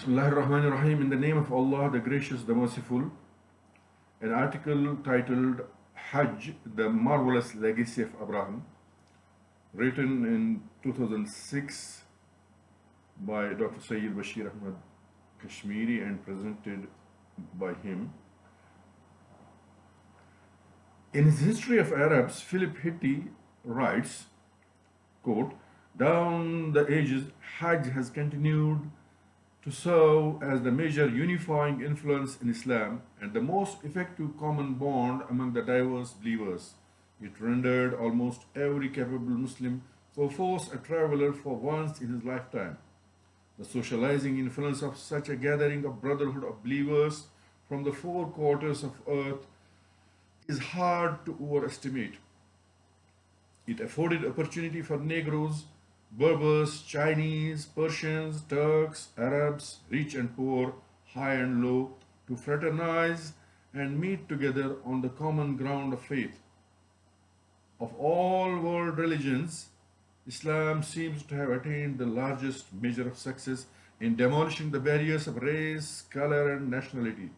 Bismillah ar-Rahman ar-Rahim, in the name of Allah, the Gracious, the Merciful, an article titled Hajj, the Marvelous Legacy of Abraham, written in 2006 by Dr. Sayyid Bashir Ahmad Kashmiri and presented by him. In his History of Arabs, Philip Hitti writes, quote, down the ages, Hajj has continued to serve as the major unifying influence in Islam and the most effective common bond among the diverse believers. It rendered almost every capable Muslim perforce a traveler for once in his lifetime. The socializing influence of such a gathering of brotherhood of believers from the four quarters of earth is hard to overestimate. It afforded opportunity for Negroes, Berbers, Chinese, Persians, Turks, Arabs, rich and poor, high and low, to fraternize and meet together on the common ground of faith. Of all world religions, Islam seems to have attained the largest measure of success in demolishing the barriers of race, color, and nationality.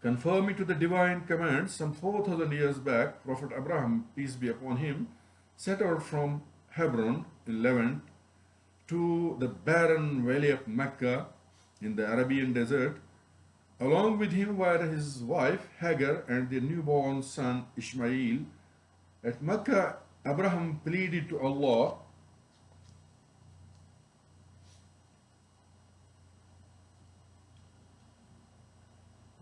Conforming to the divine command, some 4,000 years back, Prophet Abraham, peace be upon him, set out from Hebron in Levant to the barren valley of Mecca in the Arabian desert. Along with him were his wife Hagar and their newborn son Ishmael. At Mecca, Abraham pleaded to Allah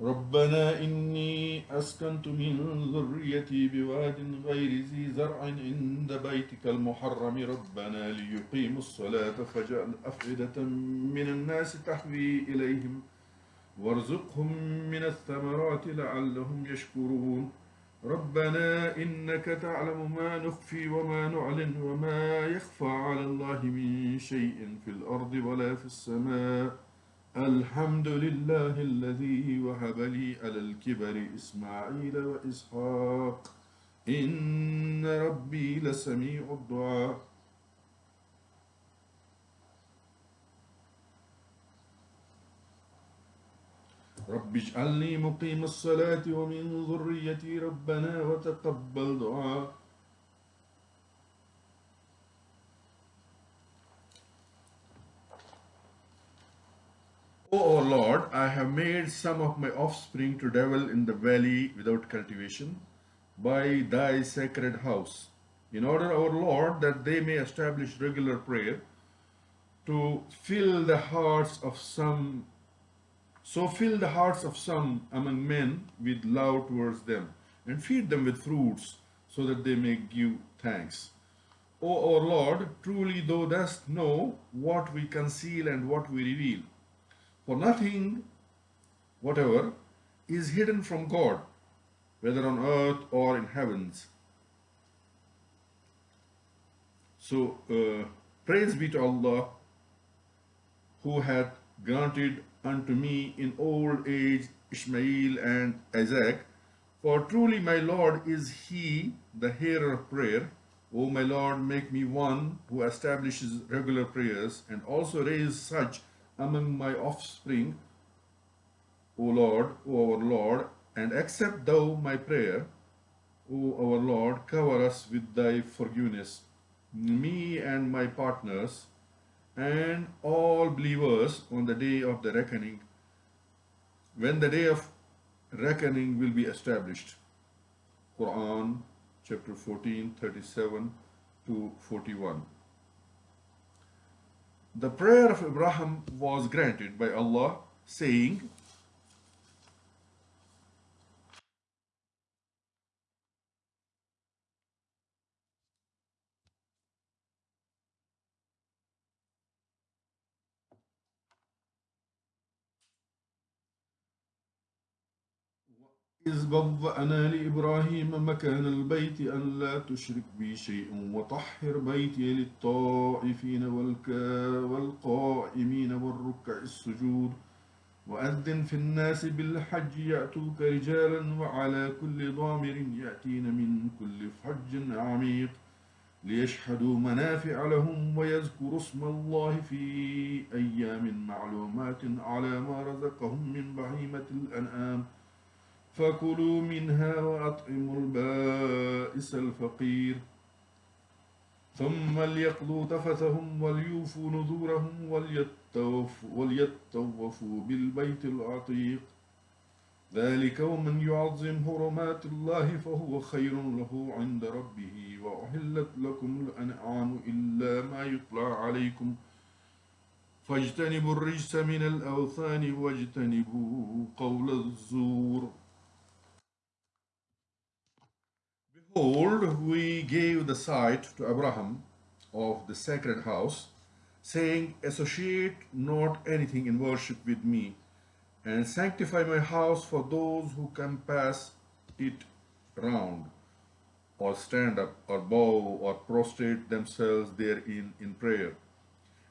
ربنا إني أسكنت من ذريتي بواد غير ذي زرع عند بيتك المحرم. ربنا ليقيموا الصلاة فاجعل أفئدة من الناس تحوي إليهم وارزقهم من الثمرات لعلهم يشكرون. ربنا إنك تعلم ما نخفي وما نعلن وما يخفى على الله من شيء في الأرض ولا في السماء. الحمد لله الذي وهب لي على الكبر إسماعيل وإسحاق إن ربي لسميع الدعاء رب اجعلني مقيم الصلاة ومن ذريتي ربنا وتقبل دعاء Lord, I have made some of my offspring to dwell in the valley without cultivation by thy sacred house, in order, our Lord, that they may establish regular prayer to fill the hearts of some so fill the hearts of some among men with love towards them, and feed them with fruits, so that they may give thanks. O our Lord, truly thou dost know what we conceal and what we reveal. For nothing whatever is hidden from God, whether on earth or in heavens. So, uh, praise be to Allah, who hath granted unto me in old age Ishmael and Isaac. For truly my Lord is he, the hearer of prayer. O my Lord, make me one who establishes regular prayers and also raise such among my offspring, O Lord, O our Lord, and accept thou my prayer. O our Lord, cover us with thy forgiveness, me and my partners, and all believers on the day of the reckoning, when the day of reckoning will be established. Quran chapter 14, 37 to 41. The prayer of Abraham was granted by Allah, saying, إذ بوأنا لإبراهيم مكان البيت أن لا تشرك بي شيء وطهر بيتي للطائفين والقائمين والركع السجود وأذن في الناس بالحج يأتوك رجالا وعلى كل ضامر يأتين من كل فج عميق ليشهدوا منافع لهم ويذكروا اسم الله في أيام معلومات على ما رزقهم من بهيمة الأنعام فكلوا منها وأطعموا البائس الفقير. ثم ليقضوا تفثهم وليوفوا نذورهم وليطوفوا بالبيت العتيق. ذلك ومن يعظم حرمات الله فهو خير له عند ربه وأحلت لكم الأنعام إلا ما يطلع عليكم. فاجتنبوا الرجس من الأوثان واجتنبوا قول الزور. We gave the site to Abraham of the sacred house, saying, Associate not anything in worship with me, and sanctify my house for those who compass it round, or stand up, or bow, or prostrate themselves therein in prayer.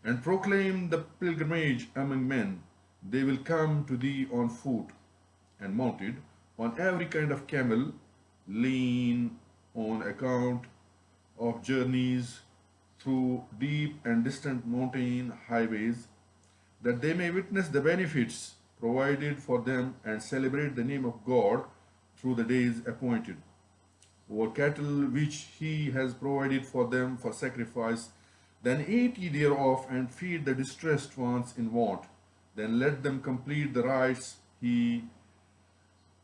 And proclaim the pilgrimage among men. They will come to thee on foot, and mounted on every kind of camel, lean on account of journeys through deep and distant mountain highways, that they may witness the benefits provided for them and celebrate the name of God through the days appointed. Or cattle which he has provided for them for sacrifice, then eat ye thereof and feed the distressed ones in want. Then let them complete the rites he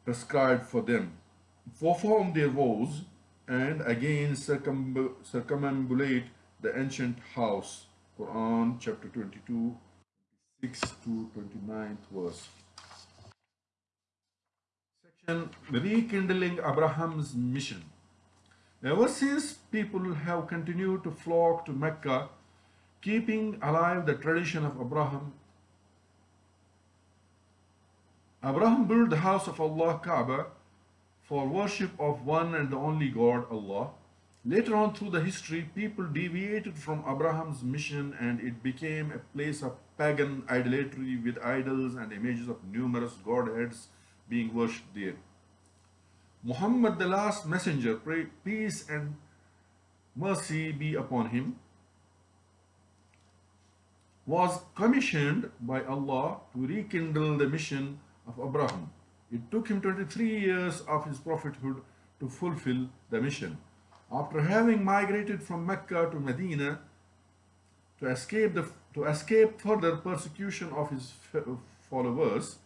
prescribed for them. Perform their vows and again circumambulate the ancient house. Quran chapter 22, 6 to 29th verse. Section Rekindling Abraham's Mission. Ever since people have continued to flock to Mecca, keeping alive the tradition of Abraham, Abraham built the house of Allah Kaaba for worship of one and the only God, Allah. Later on through the history, people deviated from Abraham's mission and it became a place of pagan idolatry with idols and images of numerous godheads being worshipped there. Muhammad, the last messenger, pray, peace and mercy be upon him, was commissioned by Allah to rekindle the mission of Abraham. It took him 23 years of his prophethood to fulfill the mission. After having migrated from Mecca to Medina to escape, the, to escape further persecution of his followers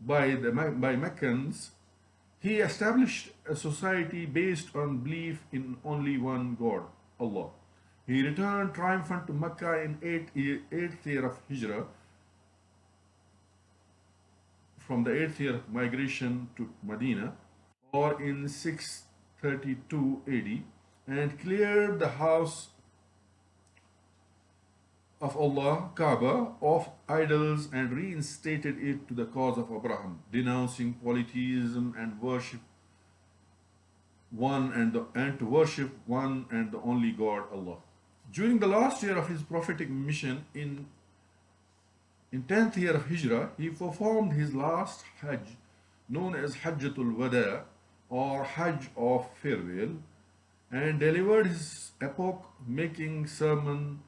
by, the, by Meccans, he established a society based on belief in only one God, Allah. He returned triumphant to Mecca in 8th 8th year of Hijrah from the 8th year migration to Medina or in 632 AD and cleared the house of Allah, Kaaba, of idols and reinstated it to the cause of Abraham, denouncing polytheism and worship one and, the, and to worship one and the only God, Allah. During the last year of his prophetic mission in in 10th year of Hijrah, he performed his last Hajj, known as Hajjatul Wada or Hajj of Farewell, and delivered his epoch-making sermon.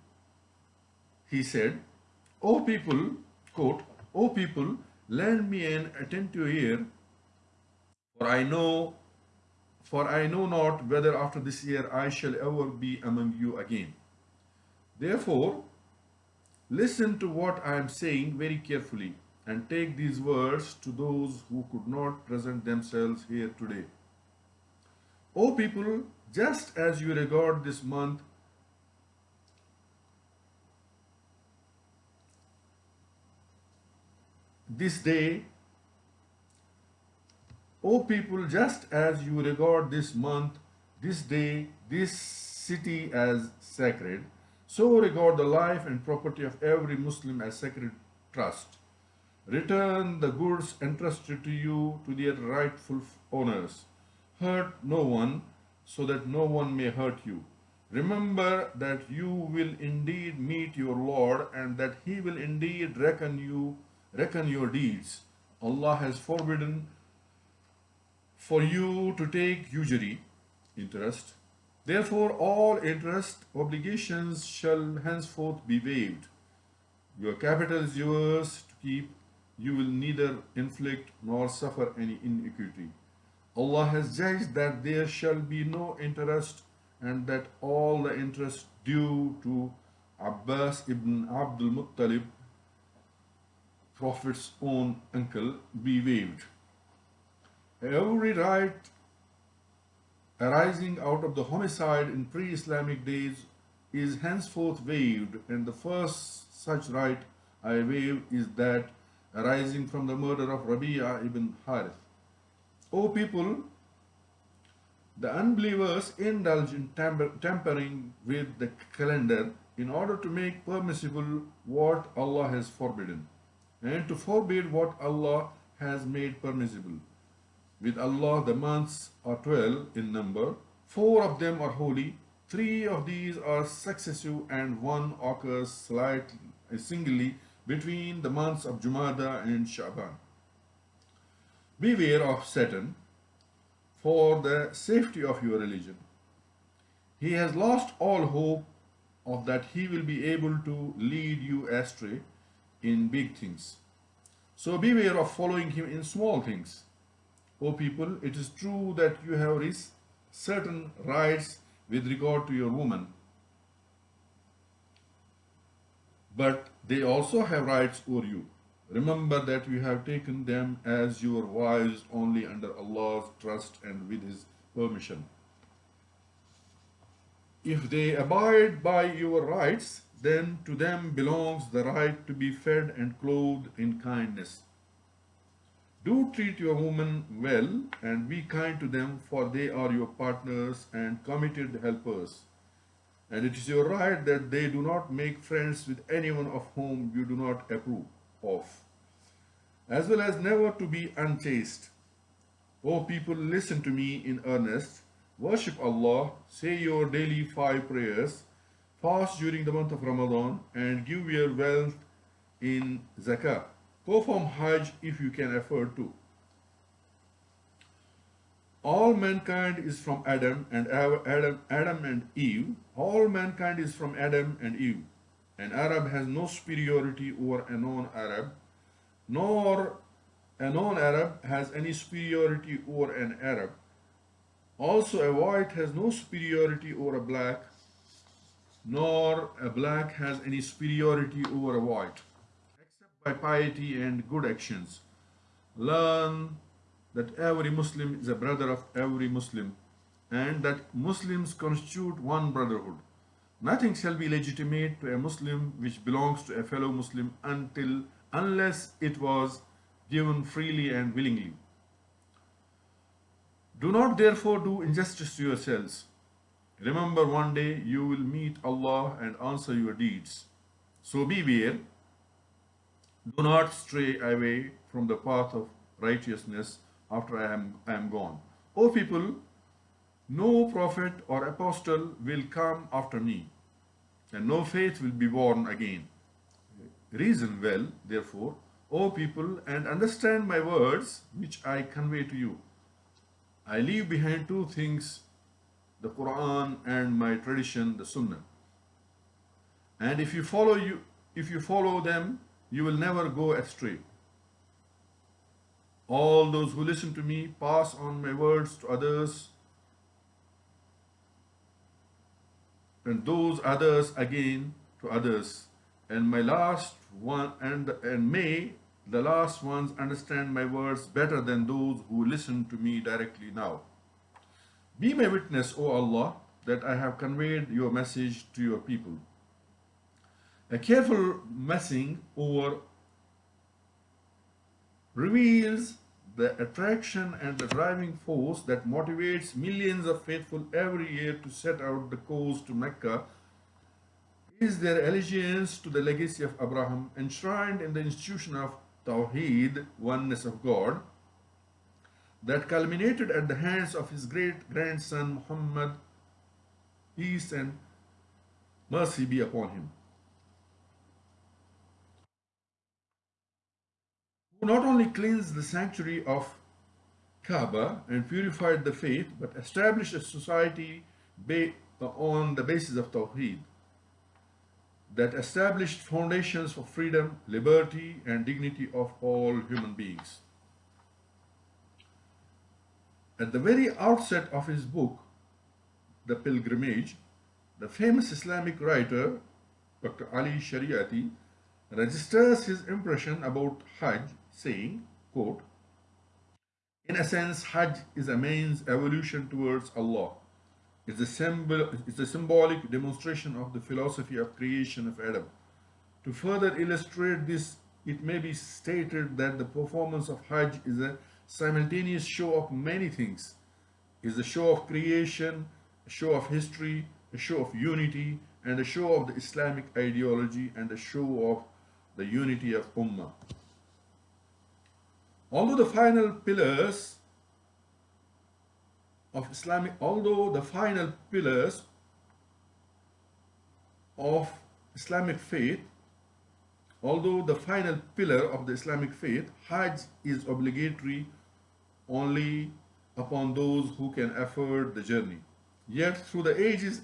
He said, O people, quote, O people, lend me an attentive ear, for I know for I know not whether after this year I shall ever be among you again. Therefore, Listen to what I am saying very carefully and take these words to those who could not present themselves here today. O people, just as you regard this month this day, O people, just as you regard this month, this day, this city as sacred, so regard the life and property of every Muslim as sacred trust. Return the goods entrusted to you to their rightful owners. Hurt no one, so that no one may hurt you. Remember that you will indeed meet your Lord and that he will indeed reckon you reckon your deeds. Allah has forbidden for you to take usury, interest, Therefore, all interest obligations shall henceforth be waived. Your capital is yours to keep. You will neither inflict nor suffer any iniquity. Allah has judged that there shall be no interest and that all the interest due to Abbas ibn Abdul Muttalib, Prophet's own uncle, be waived. Every right arising out of the homicide in pre-Islamic days is henceforth waived and the first such right I waive is that arising from the murder of Rabi'a ibn Harith. O people, the unbelievers indulge in tampering with the calendar in order to make permissible what Allah has forbidden and to forbid what Allah has made permissible. With Allah, the months are 12 in number. Four of them are holy. Three of these are successive and one occurs slightly, singly between the months of Jumada and Shaban. Beware of Satan for the safety of your religion. He has lost all hope of that he will be able to lead you astray in big things. So beware of following him in small things. O people, it is true that you have certain rights with regard to your woman, but they also have rights over you. Remember that you have taken them as your wives only under Allah's trust and with His permission. If they abide by your rights, then to them belongs the right to be fed and clothed in kindness. Do treat your women well and be kind to them, for they are your partners and committed helpers. And it is your right that they do not make friends with anyone of whom you do not approve of, as well as never to be unchaste. O people, listen to me in earnest. Worship Allah, say your daily five prayers, fast during the month of Ramadan, and give your wealth in zakah Perform Hajj if you can afford to. All mankind is from Adam and Adam, Adam and Eve. All mankind is from Adam and Eve. An Arab has no superiority over a non-Arab, nor a non-Arab has any superiority over an Arab. Also, a white has no superiority over a black, nor a black has any superiority over a white by piety and good actions. Learn that every Muslim is a brother of every Muslim and that Muslims constitute one brotherhood. Nothing shall be legitimate to a Muslim which belongs to a fellow Muslim until unless it was given freely and willingly. Do not therefore do injustice to yourselves. Remember one day you will meet Allah and answer your deeds. So beware do not stray away from the path of righteousness after I am, I am gone. O people, no prophet or apostle will come after me, and no faith will be born again. Reason well, therefore, O people, and understand my words which I convey to you. I leave behind two things, the Quran and my tradition, the Sunnah. And if you follow you, if you follow them, you will never go astray. All those who listen to me pass on my words to others, and those others again to others. And my last one, and, and may the last ones understand my words better than those who listen to me directly now. Be my witness, O Allah, that I have conveyed your message to your people. A careful messing over reveals the attraction and the driving force that motivates millions of faithful every year to set out the course to Mecca is their allegiance to the legacy of Abraham enshrined in the institution of Tawheed, oneness of God, that culminated at the hands of his great grandson Muhammad, peace and mercy be upon him. Who not only cleansed the sanctuary of Kaaba and purified the faith, but established a society on the basis of Tawheed that established foundations for freedom, liberty, and dignity of all human beings. At the very outset of his book, The Pilgrimage, the famous Islamic writer Dr. Ali Shariati registers his impression about Hajj saying, quote, In a sense, Hajj is a man's evolution towards Allah. It's a, symbol, it's a symbolic demonstration of the philosophy of creation of Adam. To further illustrate this, it may be stated that the performance of Hajj is a simultaneous show of many things. Is a show of creation, a show of history, a show of unity, and a show of the Islamic ideology and a show of the unity of Ummah. Although the final pillars of Islamic, although the final pillars of Islamic faith, although the final pillar of the Islamic faith, Hajj is obligatory only upon those who can afford the journey. Yet through the ages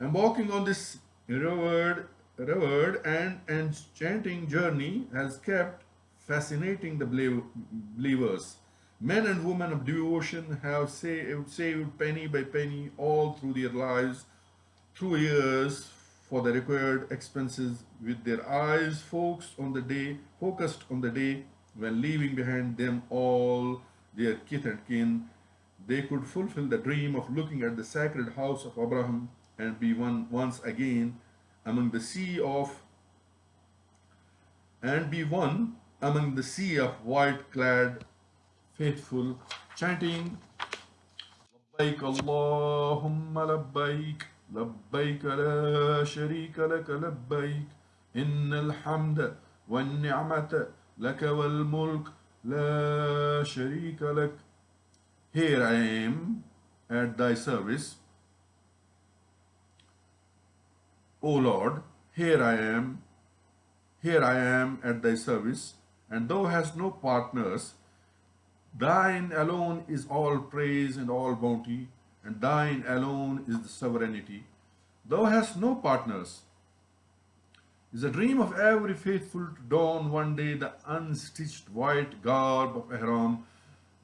Embarking on this revered, revered and enchanting journey has kept fascinating the believers. Men and women of devotion have saved, saved penny by penny all through their lives, through years for the required expenses with their eyes focused on the day, focused on the day when leaving behind them all their kith and kin, they could fulfill the dream of looking at the sacred house of Abraham and be one once again among the sea of and be one among the sea of white clad faithful chanting لبيك اللهم لبيك لبيك لا شريك لك لبيك إن الحمد والنعمة لك والملك لا شريك لك Here I am at thy service O Lord, here I am, here I am at thy service, and thou hast no partners. Thine alone is all praise and all bounty, and thine alone is the sovereignty. Thou hast no partners. Is a dream of every faithful to don one day the unstitched white garb of Ihram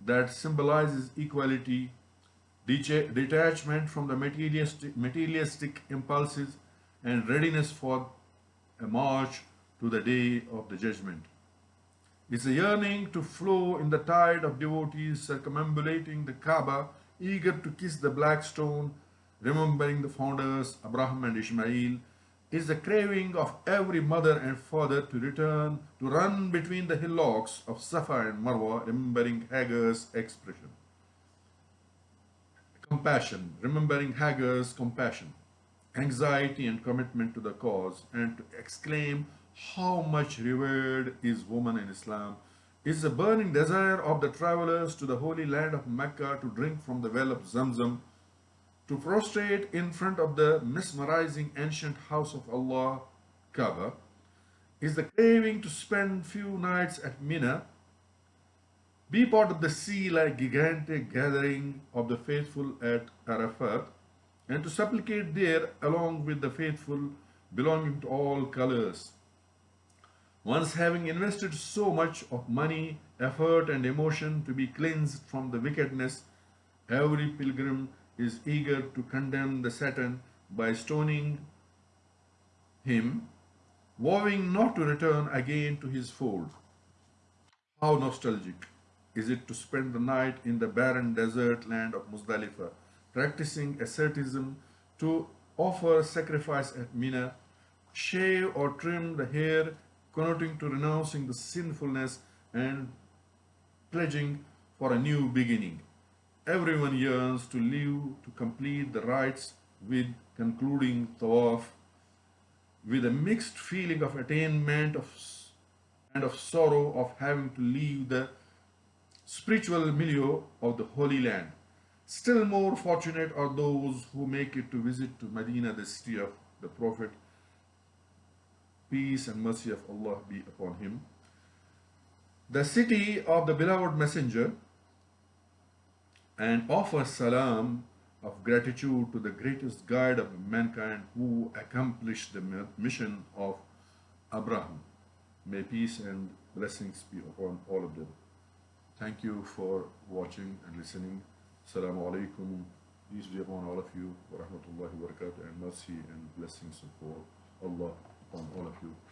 that symbolizes equality, detachment from the materialistic, materialistic impulses, and readiness for a march to the day of the judgment. It's a yearning to flow in the tide of devotees circumambulating the Kaaba, eager to kiss the black stone, remembering the founders, Abraham and Ishmael, is the craving of every mother and father to return, to run between the hillocks of Safa and Marwa, remembering Hagar's expression. Compassion, remembering Hagar's compassion anxiety and commitment to the cause and to exclaim how much revered is woman in Islam is the burning desire of the travelers to the holy land of Mecca to drink from the well of Zamzam, to prostrate in front of the mesmerizing ancient house of Allah, Kaaba, is the craving to spend few nights at Mina, be part of the sea like gigantic gathering of the faithful at Arafat, and to supplicate there along with the faithful belonging to all colors. Once having invested so much of money, effort and emotion to be cleansed from the wickedness, every pilgrim is eager to condemn the Satan by stoning him, vowing not to return again to his fold. How nostalgic is it to spend the night in the barren desert land of Muzdalifah, practicing asceticism to offer sacrifice at Mina, shave or trim the hair, connoting to renouncing the sinfulness and pledging for a new beginning. Everyone yearns to live to complete the rites with concluding tawaf with a mixed feeling of attainment of, and of sorrow of having to leave the spiritual milieu of the Holy Land. Still more fortunate are those who make it to visit to Medina, the city of the Prophet. Peace and mercy of Allah be upon him. The city of the beloved messenger and offer salam of gratitude to the greatest guide of mankind who accomplished the mission of Abraham. May peace and blessings be upon all of them. Thank you for watching and listening. Assalamu alaikum. Peace be upon all of you. Wa rahmatullahi wa barakatuh. And mercy and blessings of Allah upon all of you.